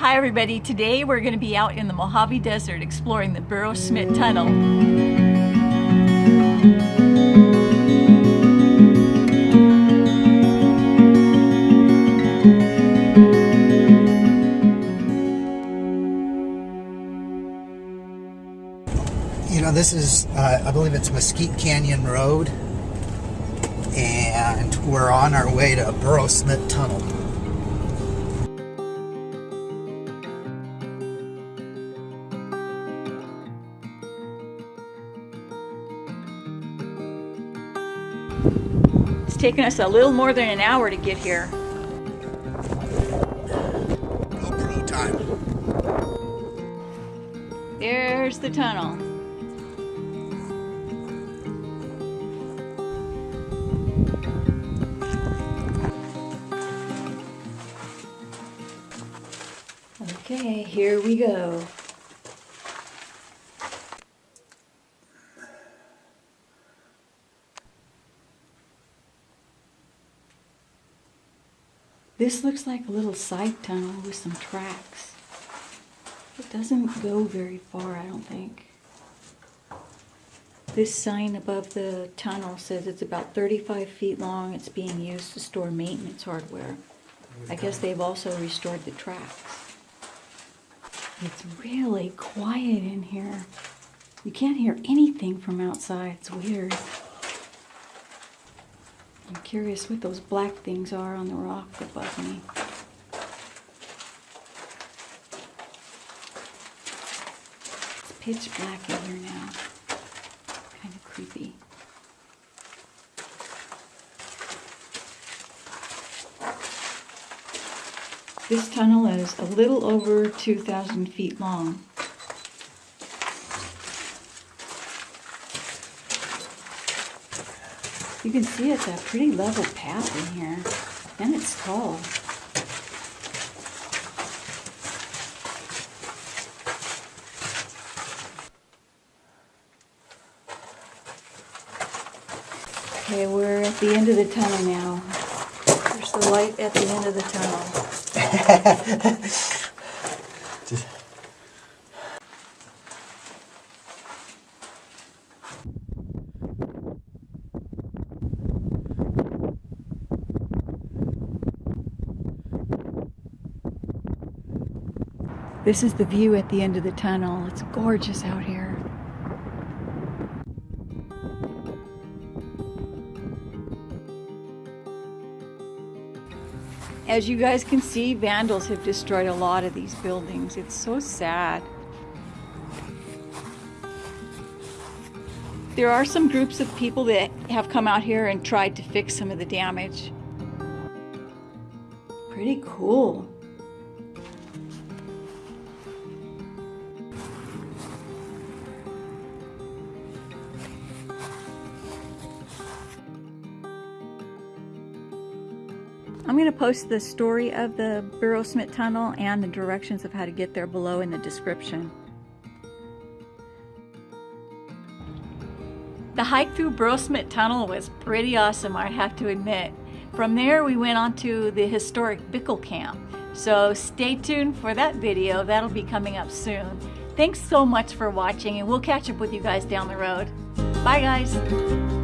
Hi everybody, today we're going to be out in the Mojave Desert exploring the Burro-Schmidt Tunnel. You know, this is, uh, I believe it's Mesquite Canyon Road, and we're on our way to Burro Schmidt Tunnel. It's taken us a little more than an hour to get here. GoPro time. There's the tunnel. Okay, here we go. This looks like a little side tunnel with some tracks. It doesn't go very far, I don't think. This sign above the tunnel says it's about 35 feet long. It's being used to store maintenance hardware. I guess they've also restored the tracks. It's really quiet in here. You can't hear anything from outside. It's weird. I'm curious what those black things are on the rock above me. It's pitch black in here now. Kind of creepy. This tunnel is a little over 2,000 feet long. You can see it's a pretty level path in here, and it's tall. Okay, we're at the end of the tunnel now. There's the light at the end of the tunnel. This is the view at the end of the tunnel. It's gorgeous out here. As you guys can see, vandals have destroyed a lot of these buildings. It's so sad. There are some groups of people that have come out here and tried to fix some of the damage. Pretty cool. I'm going to post the story of the Burro-Schmidt Tunnel and the directions of how to get there below in the description. The hike through Burro-Schmidt Tunnel was pretty awesome, I have to admit. From there, we went on to the historic Bickel Camp. So stay tuned for that video. That'll be coming up soon. Thanks so much for watching, and we'll catch up with you guys down the road. Bye, guys.